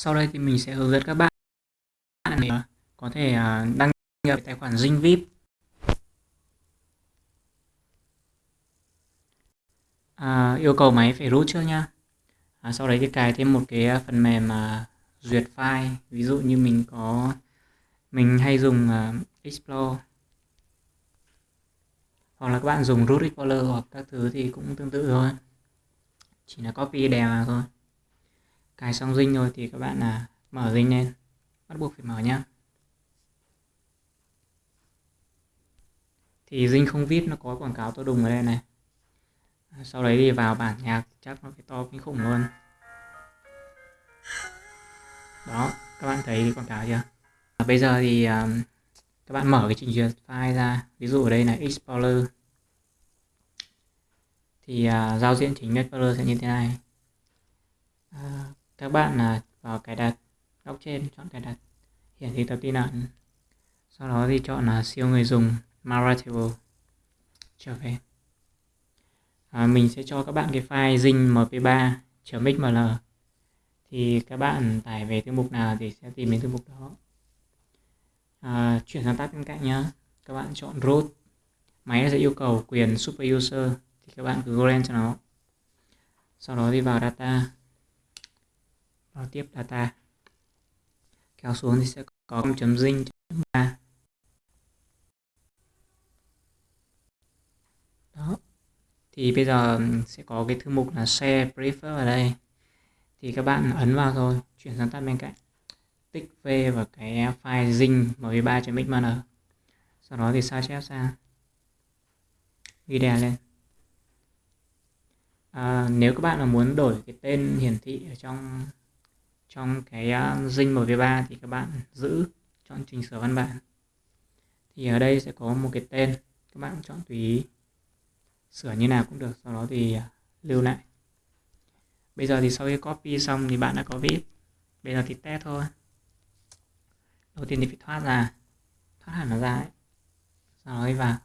Sau đây thì mình sẽ hướng dẫn các bạn để à, có thể à, đăng nhập tài khoản Zing VIP. À, yêu cầu máy phải root trước nha À, sau đấy thì cài thêm một cái à, phần mềm mà duyệt file. Ví dụ như mình có mình hay dùng uh, Explore hoặc là các bạn dùng root explorer hoặc các thứ thì cũng tương tự thôi chỉ là copy đè vào thôi cài xong dinh rồi thì các bạn là mở dinh lên. Bắt buộc phải mở nhá. Thì dinh không vip nó có quảng cáo to đùng ở đây này. À, sau đấy đi vào bản nhạc chắc nó phải to kinh khủng luôn. Đó các bạn thấy quảng cáo chưa? À, bây giờ thì um, các bạn mở cái trình duyệt file ra. Ví dụ ở đây là explorer thì uh, giao diện chính explorer sẽ như thế này các bạn là vào cài đặt góc trên chọn cài đặt hiển thị tập tin ẩn. Sau đó thì chọn là siêu người dùng Maratable trở về. À, mình sẽ cho các bạn cái file zin mp3 .xml thì các bạn tải về thư mục nào thì sẽ tìm đến thư mục đó. À, chuyển sang tab bên cạnh nhé các bạn chọn root. Máy sẽ yêu cầu quyền super user. Thì các bạn cứ grant cho nó. Sau đó đi vào data vào tiếp data. Kéo xuống thì sẽ có chấm dinh ba. Đó. Thì bây giờ sẽ có cái thư mục là share prefer ở đây. Thì các bạn ấn vào thôi chuyển sang tab bên cạnh. Tích v vào cái file zing mv3.xml sau đó thì sao chép sang ghi đè lên. À, nếu các bạn là muốn đổi cái tên hiển thị ở trong trong cái à, uh, mv3 thì các bạn giữ chọn chỉnh sửa văn bản. Thì ở đây sẽ có một cái tên các bạn chọn tùy ý. Sửa như nào cũng được sau đó thì uh, lưu lại. Bây giờ thì sau khi copy xong thì bạn đã có vip bây giờ thì test thôi. Đầu tiên thì phải thoát ra. Thoát hẳn nó ra ấy. sau đó đi vào